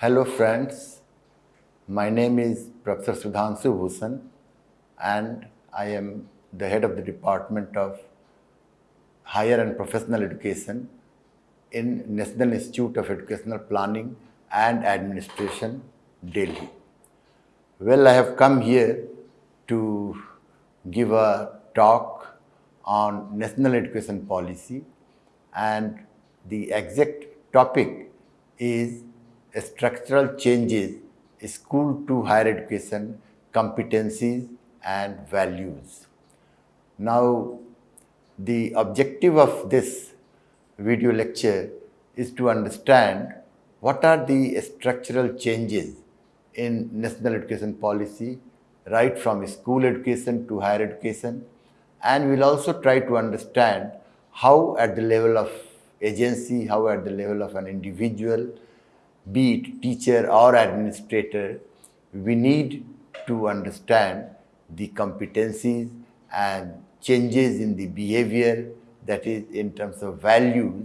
Hello friends, my name is Professor Sudhanshu Bhushan and I am the head of the Department of Higher and Professional Education in National Institute of Educational Planning and Administration, Delhi. Well, I have come here to give a talk on national education policy and the exact topic is structural changes school to higher education competencies and values. Now, the objective of this video lecture is to understand what are the structural changes in national education policy right from school education to higher education and we'll also try to understand how at the level of agency, how at the level of an individual be it teacher or administrator, we need to understand the competencies and changes in the behavior that is in terms of values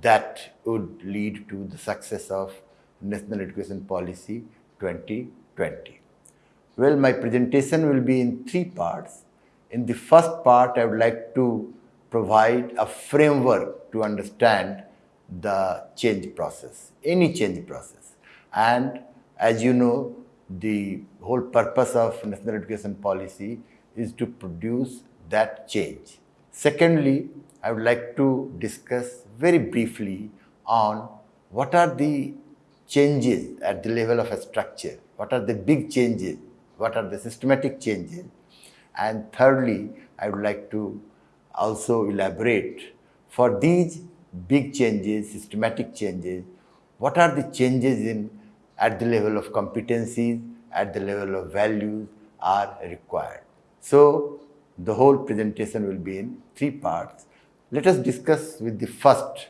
that would lead to the success of National Education Policy 2020. Well, my presentation will be in three parts. In the first part, I would like to provide a framework to understand the change process, any change process. And as you know, the whole purpose of national education policy is to produce that change. Secondly, I would like to discuss very briefly on what are the changes at the level of a structure, what are the big changes, what are the systematic changes. And thirdly, I would like to also elaborate for these big changes, systematic changes, what are the changes in at the level of competencies, at the level of values are required. So, the whole presentation will be in three parts. Let us discuss with the first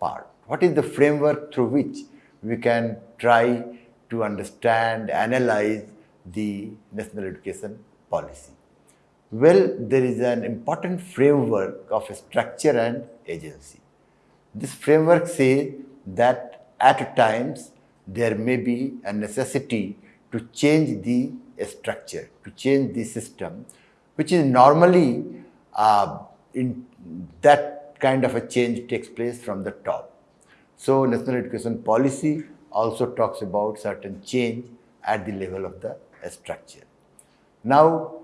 part. What is the framework through which we can try to understand, analyze the national education policy? Well, there is an important framework of structure and agency. This framework says that at times there may be a necessity to change the structure, to change the system, which is normally uh, in that kind of a change takes place from the top. So, national education policy also talks about certain change at the level of the structure. Now,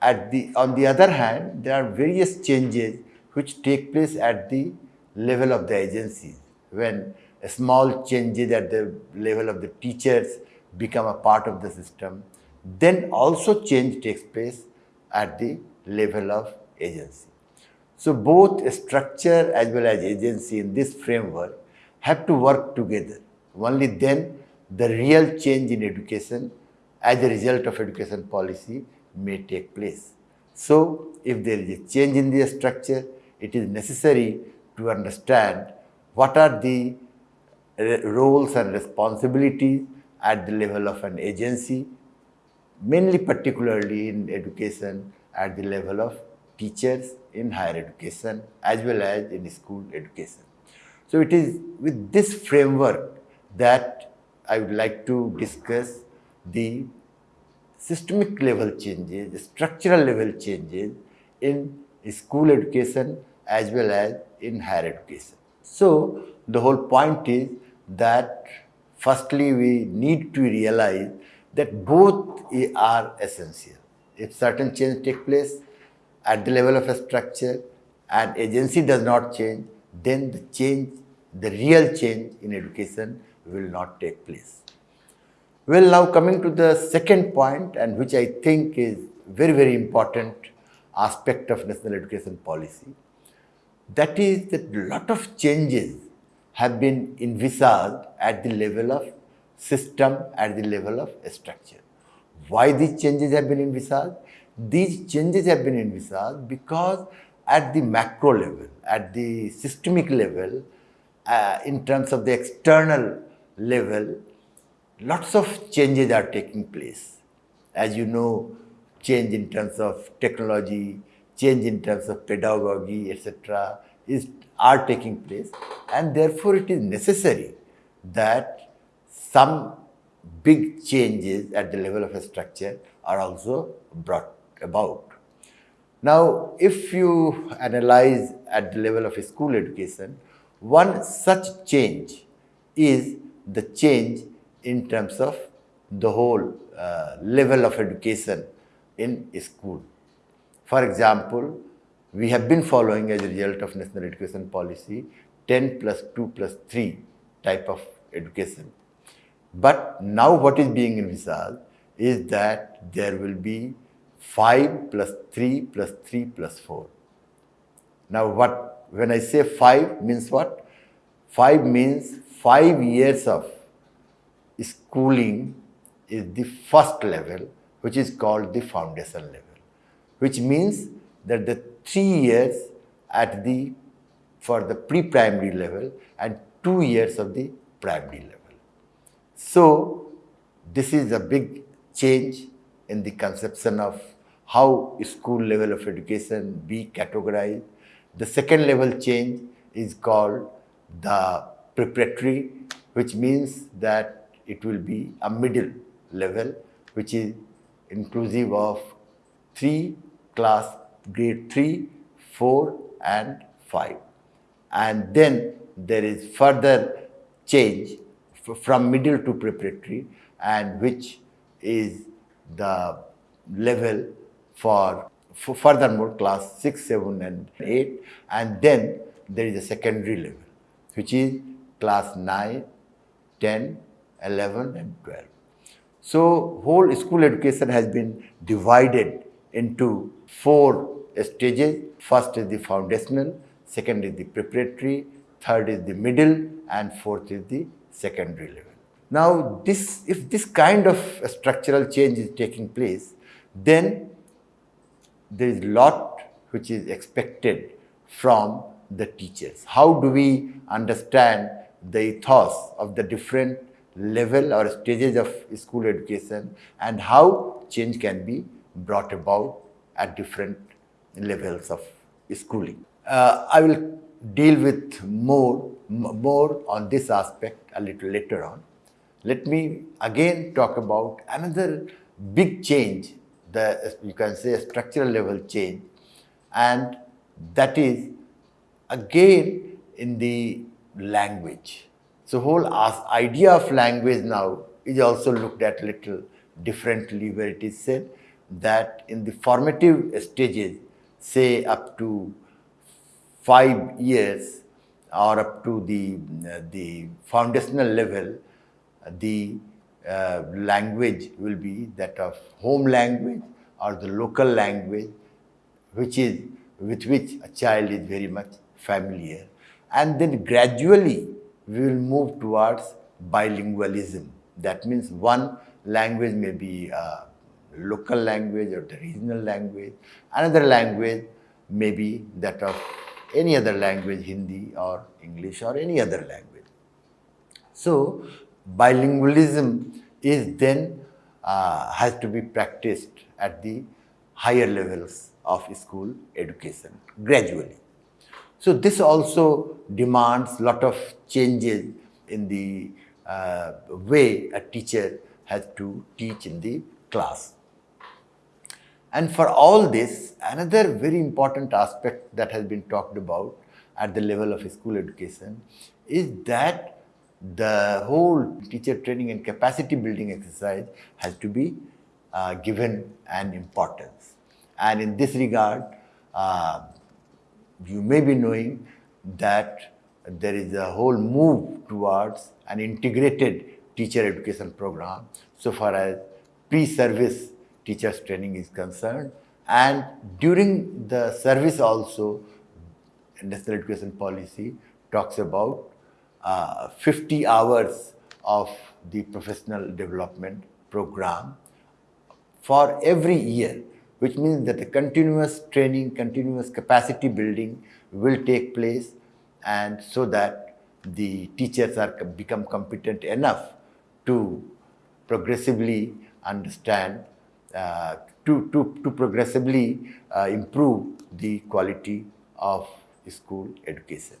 at the, on the other hand, there are various changes which take place at the level of the agencies. When small changes at the level of the teachers become a part of the system, then also change takes place at the level of agency. So both structure as well as agency in this framework have to work together. Only then the real change in education as a result of education policy may take place. So if there is a change in the structure, it is necessary to understand what are the roles and responsibilities at the level of an agency, mainly particularly in education at the level of teachers in higher education as well as in school education. So it is with this framework that I would like to discuss the systemic level changes, the structural level changes in school education as well as in higher education. So, the whole point is that firstly we need to realize that both are essential. If certain change take place at the level of a structure and agency does not change, then the change, the real change in education will not take place. Well, now coming to the second point and which I think is very, very important aspect of national education policy that is that lot of changes have been envisaged at the level of system, at the level of structure. Why these changes have been envisaged? These changes have been envisaged because at the macro level, at the systemic level, uh, in terms of the external level, lots of changes are taking place. As you know, change in terms of technology, change in terms of pedagogy, etc., is are taking place, and therefore it is necessary that some big changes at the level of a structure are also brought about. Now, if you analyze at the level of a school education, one such change is the change in terms of the whole uh, level of education in school. For example, we have been following as a result of national education policy 10 plus 2 plus 3 type of education. But now what is being envisaged is that there will be 5 plus 3 plus 3 plus 4. Now what, when I say 5 means what? 5 means 5 years of schooling is the first level which is called the foundation level, which means that the 3 years at the, for the pre-primary level and 2 years of the primary level. So, this is a big change in the conception of how school level of education be categorized. The second level change is called the preparatory, which means that it will be a middle level, which is inclusive of three class grade 3, 4 and 5. And then there is further change from middle to preparatory and which is the level for, for furthermore class 6, 7 and 8 and then there is a secondary level which is class 9, 10, 11 and 12. So whole school education has been divided into four stages. First is the foundational, second is the preparatory, third is the middle and fourth is the secondary level. Now, this, if this kind of structural change is taking place, then there is lot which is expected from the teachers. How do we understand the ethos of the different level or stages of school education and how change can be brought about at different levels of schooling. Uh, I will deal with more, more on this aspect a little later on. Let me again talk about another big change, the, you can say a structural level change, and that is again in the language. So whole idea of language now is also looked at a little differently where it is said that in the formative stages, say up to five years or up to the, uh, the foundational level, the uh, language will be that of home language or the local language, which is with which a child is very much familiar. And then gradually we will move towards bilingualism. That means one language may be a local language or the regional language, another language may be that of any other language, Hindi or English or any other language. So, bilingualism is then uh, has to be practiced at the higher levels of school education gradually. So, this also demands lot of changes in the uh, way a teacher has to teach in the class. And for all this, another very important aspect that has been talked about at the level of school education is that the whole teacher training and capacity building exercise has to be uh, given an importance. And in this regard, uh, you may be knowing that there is a whole move towards an integrated teacher education program so far as pre-service teachers training is concerned. And during the service also, National Education Policy talks about uh, 50 hours of the professional development program for every year, which means that the continuous training, continuous capacity building will take place and so that the teachers are become competent enough to progressively understand uh, to, to, to progressively uh, improve the quality of school education.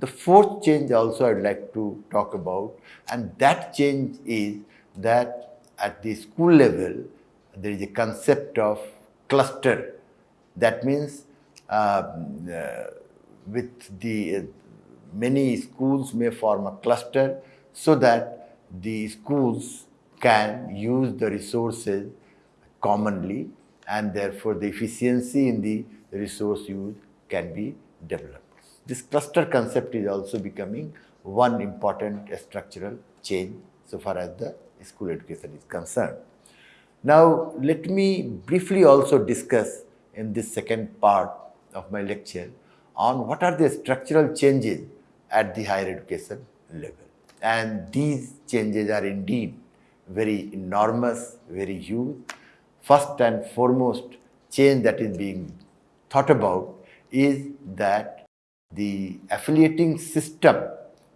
The fourth change also I'd like to talk about, and that change is that at the school level, there is a concept of cluster. That means um, uh, with the uh, many schools may form a cluster so that the schools can use the resources commonly and therefore the efficiency in the resource use can be developed. This cluster concept is also becoming one important structural change so far as the school education is concerned. Now, let me briefly also discuss in this second part of my lecture on what are the structural changes at the higher education level. And these changes are indeed very enormous, very huge. First and foremost change that is being thought about is that the affiliating system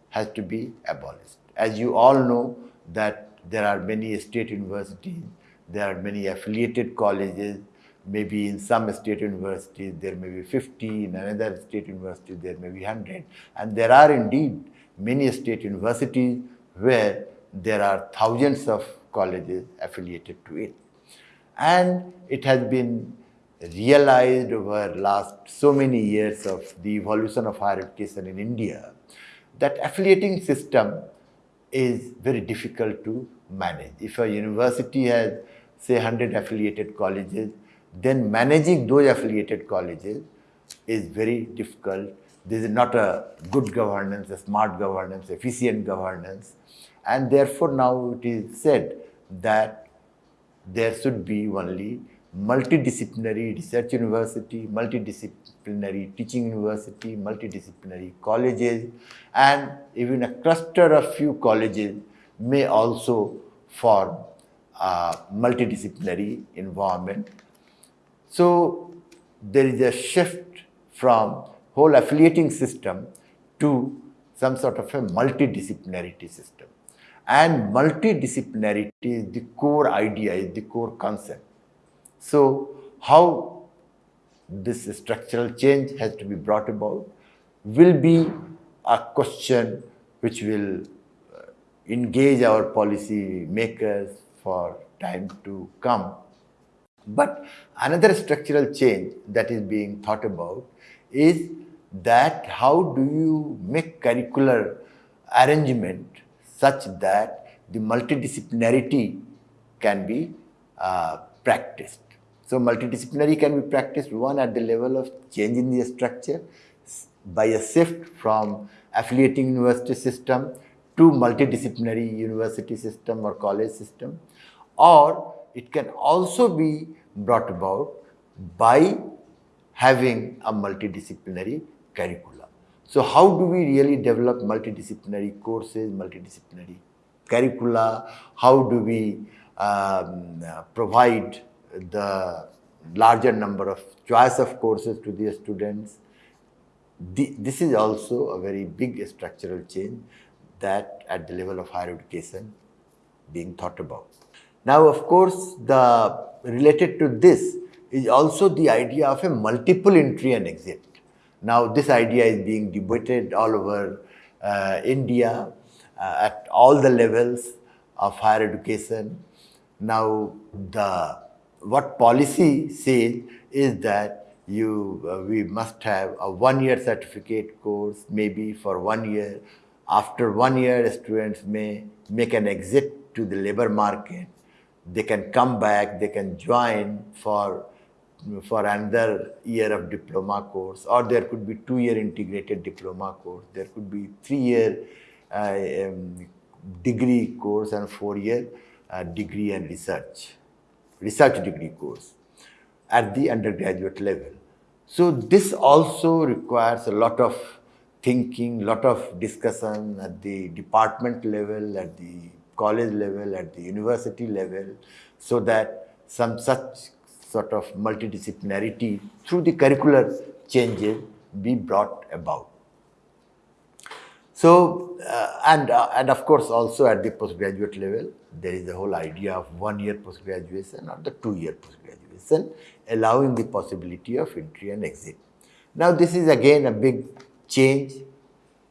has to be abolished. As you all know that there are many state universities, there are many affiliated colleges, maybe in some state universities there may be 50, in another state university there may be 100. And there are indeed many state universities where there are thousands of colleges affiliated to it. And it has been realized over last so many years of the evolution of higher education in India that affiliating system is very difficult to manage. If a university has say 100 affiliated colleges, then managing those affiliated colleges is very difficult. This is not a good governance, a smart governance, efficient governance. And therefore now it is said that there should be only multidisciplinary research university, multidisciplinary teaching university, multidisciplinary colleges, and even a cluster of few colleges may also form a multidisciplinary environment. So there is a shift from whole affiliating system to some sort of a multidisciplinarity system. And multidisciplinarity is the core idea, is the core concept. So how this structural change has to be brought about will be a question which will uh, engage our policy makers for time to come. But another structural change that is being thought about is that how do you make curricular arrangement such that the multidisciplinarity can be uh, practiced. So multidisciplinary can be practiced one at the level of changing the structure by a shift from affiliating university system to multidisciplinary university system or college system or it can also be brought about by having a multidisciplinary curricula. So how do we really develop multidisciplinary courses, multidisciplinary curricula? How do we um, provide the larger number of choice of courses to the students. The, this is also a very big structural change that at the level of higher education being thought about. Now, of course, the related to this is also the idea of a multiple entry and exit. Now, this idea is being debated all over uh, India uh, at all the levels of higher education. Now, the what policy says is that you uh, we must have a one year certificate course maybe for one year after one year students may make an exit to the labor market they can come back they can join for for another year of diploma course or there could be two year integrated diploma course there could be three year uh, um, degree course and four year uh, degree and research research degree course at the undergraduate level. So this also requires a lot of thinking, lot of discussion at the department level, at the college level, at the university level, so that some such sort of multidisciplinarity through the curricular changes be brought about. So, uh, and, uh, and of course also at the postgraduate level, there is the whole idea of one year postgraduation or the two year postgraduation, allowing the possibility of entry and exit. Now, this is again a big change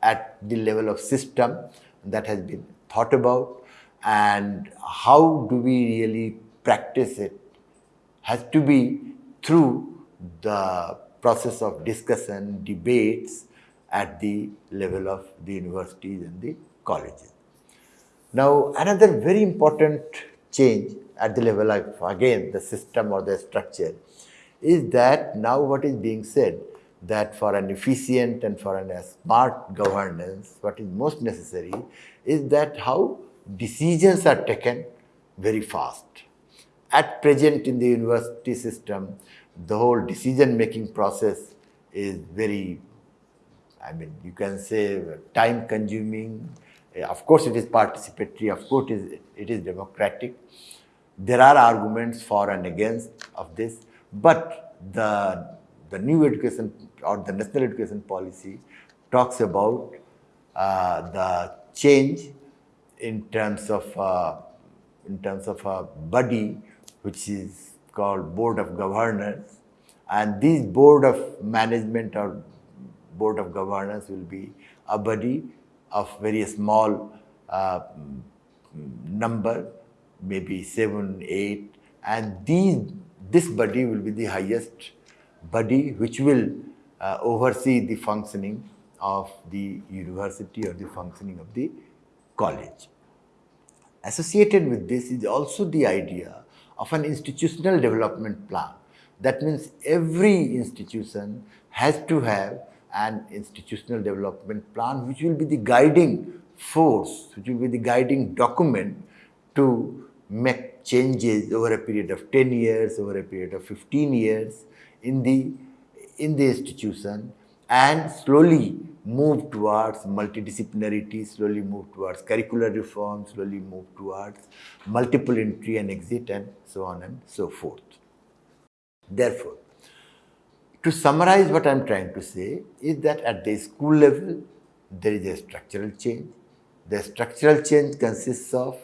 at the level of system that has been thought about and how do we really practice it has to be through the process of discussion, debates at the level of the universities and the colleges. Now, another very important change at the level of, again, the system or the structure is that now what is being said that for an efficient and for a smart governance, what is most necessary is that how decisions are taken very fast. At present in the university system, the whole decision-making process is very, I mean, you can say time-consuming. Of course, it is participatory. Of course, it is, it is democratic. There are arguments for and against of this, but the the new education or the national education policy talks about uh, the change in terms of uh, in terms of a body which is called board of governors and this board of management or board of governors will be a body of very small uh, number maybe seven eight and these this body will be the highest body which will uh, oversee the functioning of the university or the functioning of the college. Associated with this is also the idea of an institutional development plan. That means every institution has to have an institutional development plan which will be the guiding force, which will be the guiding document to make changes over a period of 10 years, over a period of 15 years in the, in the institution and slowly move towards multidisciplinarity, slowly move towards curricular reform, slowly move towards multiple entry and exit and so on and so forth. Therefore, to summarize what I am trying to say is that at the school level, there is a structural change. The structural change consists of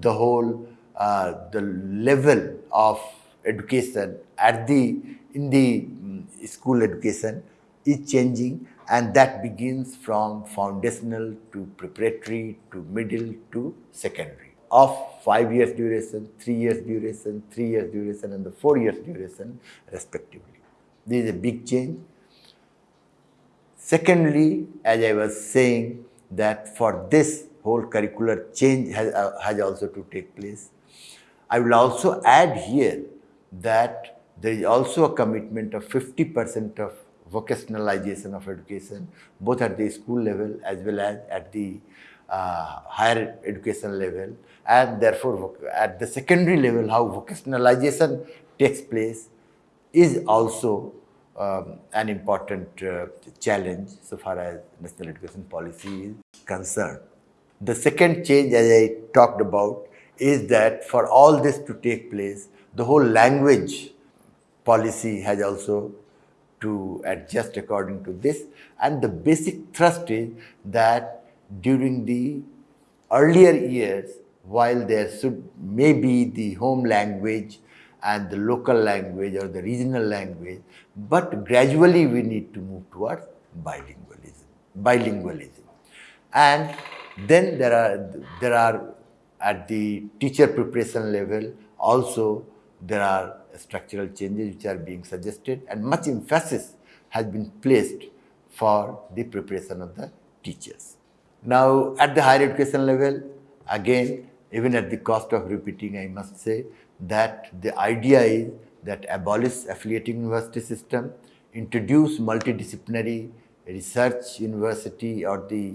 the whole, uh, the level of education at the, in the um, school education is changing and that begins from foundational to preparatory to middle to secondary of 5 years duration, 3 years duration, 3 years duration and the 4 years duration respectively. This is a big change. Secondly, as I was saying that for this whole curricular change has, uh, has also to take place. I will also add here that there is also a commitment of 50% of vocationalization of education, both at the school level as well as at the uh, higher education level. And therefore, at the secondary level, how vocationalization takes place is also um, an important uh, challenge so far as national education policy is concerned. The second change, as I talked about, is that for all this to take place, the whole language policy has also to adjust according to this. And the basic thrust is that during the earlier years, while there should maybe the home language and the local language or the regional language, but gradually we need to move towards bilingualism. Bilingualism. And then there are, there are at the teacher preparation level also there are structural changes which are being suggested and much emphasis has been placed for the preparation of the teachers. Now, at the higher education level, again, even at the cost of repeating, I must say that the idea is that abolish affiliating university system, introduce multidisciplinary research university or the,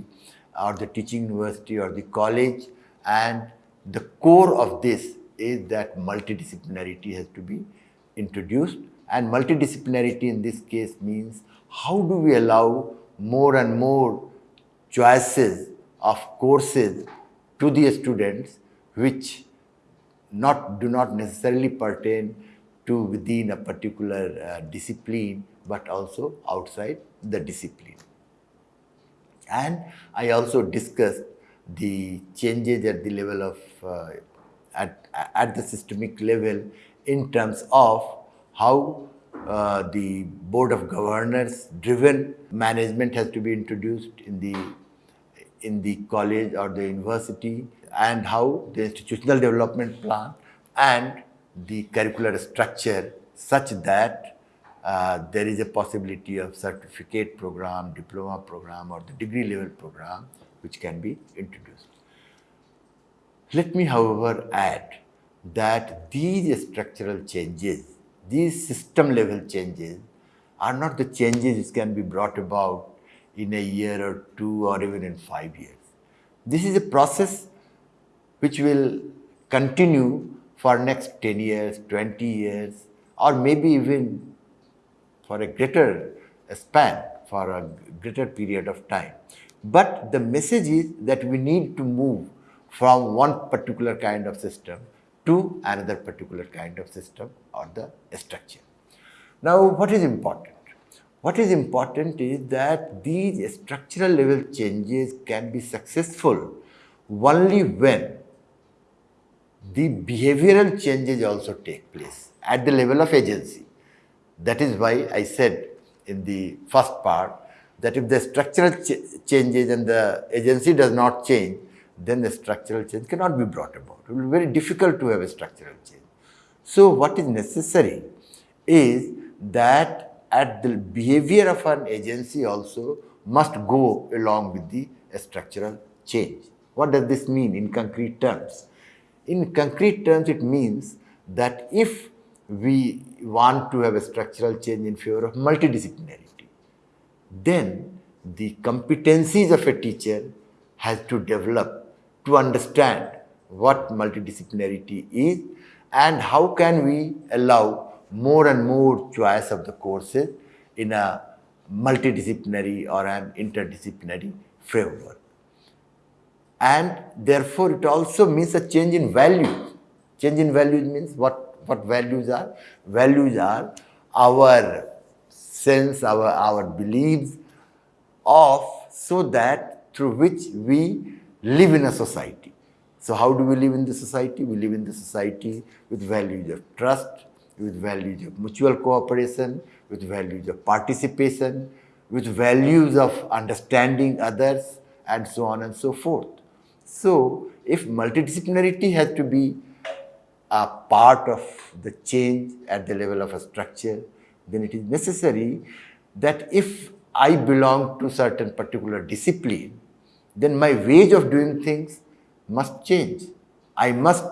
or the teaching university or the college and the core of this is that multidisciplinarity has to be introduced and multidisciplinarity in this case means how do we allow more and more choices of courses to the students which not do not necessarily pertain to within a particular uh, discipline but also outside the discipline. And I also discussed the changes at the level of uh, at, at the systemic level in terms of how uh, the board of governors driven management has to be introduced in the in the college or the university and how the institutional development plan and the curricular structure such that uh, there is a possibility of certificate program, diploma program or the degree level program which can be introduced. Let me however add that these structural changes, these system level changes are not the changes which can be brought about in a year or two or even in five years. This is a process which will continue for next 10 years, 20 years or maybe even for a greater span, for a greater period of time. But the message is that we need to move from one particular kind of system to another particular kind of system or the structure. Now, what is important? What is important is that these structural level changes can be successful only when the behavioral changes also take place at the level of agency. That is why I said in the first part that if the structural ch changes and the agency does not change, then the structural change cannot be brought about. It will be very difficult to have a structural change. So what is necessary is that at the behavior of an agency also must go along with the structural change. What does this mean in concrete terms? In concrete terms, it means that if we want to have a structural change in favor of multidisciplinarity, then the competencies of a teacher has to develop to understand what multidisciplinarity is and how can we allow more and more choice of the courses in a multidisciplinary or an interdisciplinary framework. And therefore, it also means a change in values. Change in values means what, what values are? Values are our sense, our, our beliefs of so that through which we live in a society. So how do we live in the society? We live in the society with values of trust, with values of mutual cooperation, with values of participation, with values of understanding others, and so on and so forth. So, if multidisciplinarity has to be a part of the change at the level of a structure, then it is necessary that if I belong to certain particular discipline, then my ways of doing things must change. I must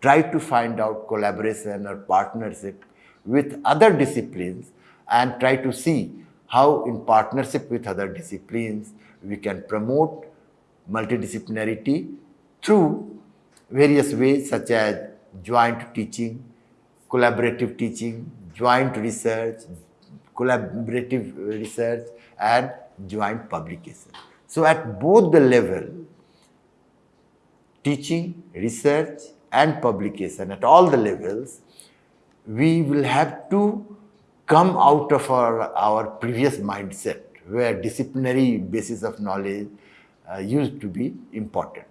try to find out collaboration or partnership with other disciplines and try to see how in partnership with other disciplines we can promote multidisciplinarity through various ways such as joint teaching, collaborative teaching, joint research, collaborative research and joint publication. So at both the level, teaching, research and publication at all the levels, we will have to come out of our, our previous mindset where disciplinary basis of knowledge uh, used to be important.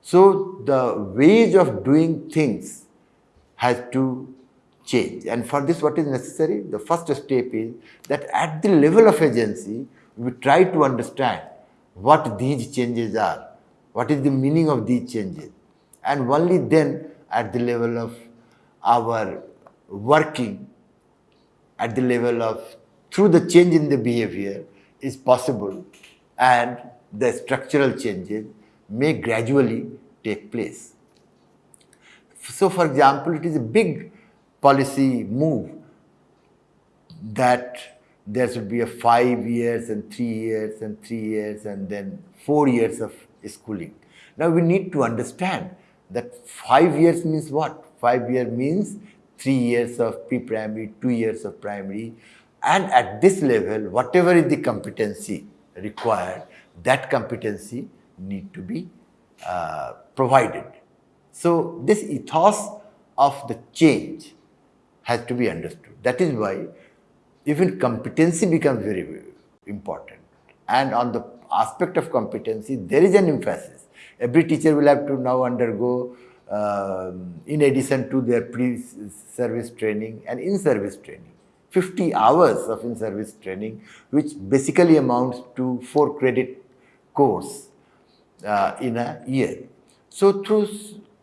So the ways of doing things has to change and for this what is necessary? The first step is that at the level of agency, we try to understand what these changes are, what is the meaning of these changes and only then at the level of our working at the level of through the change in the behavior is possible and the structural changes may gradually take place. So for example, it is a big policy move that there should be a five years and three years and three years and then four years of schooling. Now we need to understand that five years means what? Five year means three years of pre-primary, two years of primary. And at this level, whatever is the competency required, that competency need to be uh, provided. So this ethos of the change has to be understood. That is why even competency becomes very, important. And on the aspect of competency, there is an emphasis Every teacher will have to now undergo um, in addition to their pre-service training and in-service training. 50 hours of in-service training, which basically amounts to four credit course uh, in a year. So through,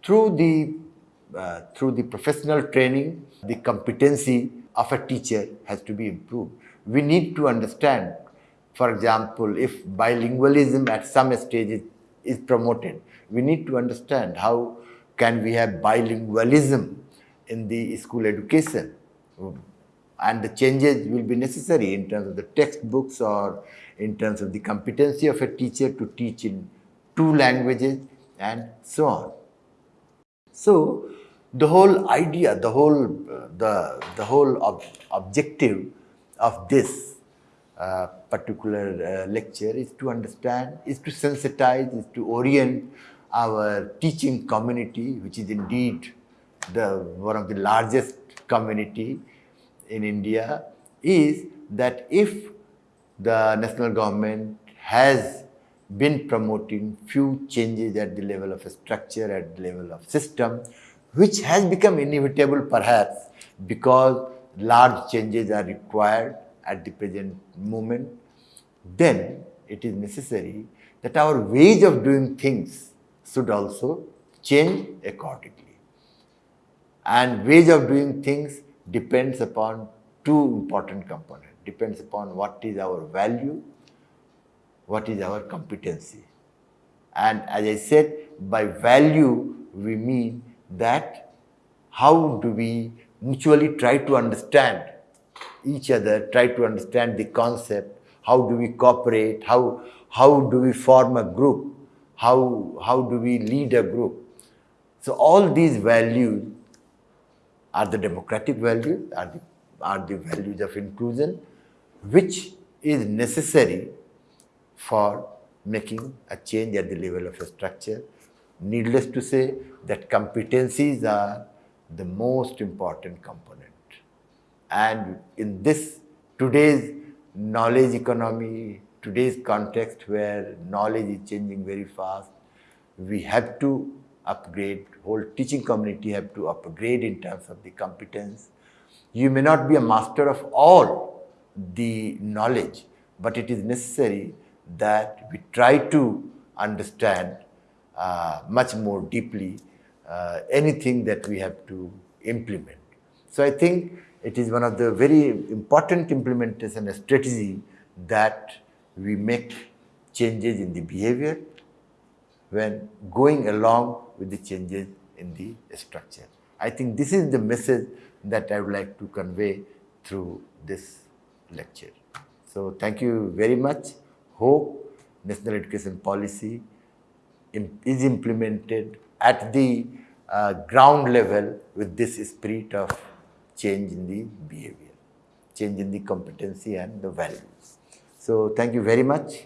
through, the, uh, through the professional training, the competency of a teacher has to be improved. We need to understand, for example, if bilingualism at some stages is promoted, we need to understand how can we have bilingualism in the school education and the changes will be necessary in terms of the textbooks or in terms of the competency of a teacher to teach in two languages and so on. So the whole idea, the whole, the, the whole ob objective of this uh, particular uh, lecture is to understand, is to sensitize, is to orient our teaching community, which is indeed the one of the largest community in India, is that if the national government has been promoting few changes at the level of a structure, at the level of system, which has become inevitable perhaps because large changes are required at the present moment, then it is necessary that our ways of doing things should also change accordingly. And ways of doing things depends upon two important components. Depends upon what is our value, what is our competency. And as I said, by value we mean that how do we mutually try to understand each other, try to understand the concept, how do we cooperate, how, how do we form a group, how, how do we lead a group. So all these values are the democratic values, are the, are the values of inclusion, which is necessary for making a change at the level of a structure. Needless to say that competencies are the most important component. And in this today's knowledge economy, today's context where knowledge is changing very fast, we have to upgrade, whole teaching community have to upgrade in terms of the competence. You may not be a master of all the knowledge, but it is necessary that we try to understand much more deeply uh, anything that we have to implement. So I think it is one of the very important implementation strategy that we make changes in the behavior when going along with the changes in the structure. I think this is the message that I would like to convey through this lecture. So thank you very much. Hope national education policy is implemented at the uh, ground level with this spirit of change in the behavior, change in the competency and the values. So thank you very much.